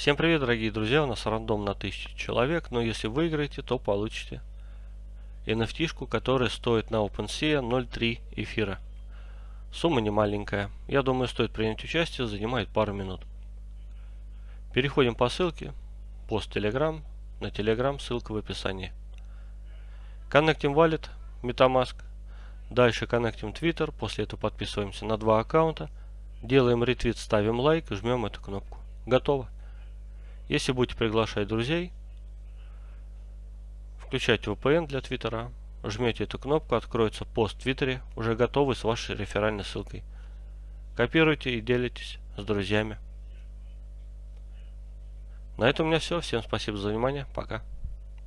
Всем привет, дорогие друзья, у нас рандом на 1000 человек, но если выиграете, то получите NFT, которая стоит на OpenSea 0.3 эфира. Сумма не маленькая, я думаю, стоит принять участие, занимает пару минут. Переходим по ссылке, пост Telegram, на Telegram, ссылка в описании. Connecting Wallet, MetaMask, дальше Connecting Twitter, после этого подписываемся на два аккаунта, делаем ретвит, ставим лайк и жмем эту кнопку. Готово. Если будете приглашать друзей, включайте VPN для Твиттера, жмете эту кнопку, откроется пост в Твиттере, уже готовый с вашей реферальной ссылкой. Копируйте и делитесь с друзьями. На этом у меня все. Всем спасибо за внимание. Пока.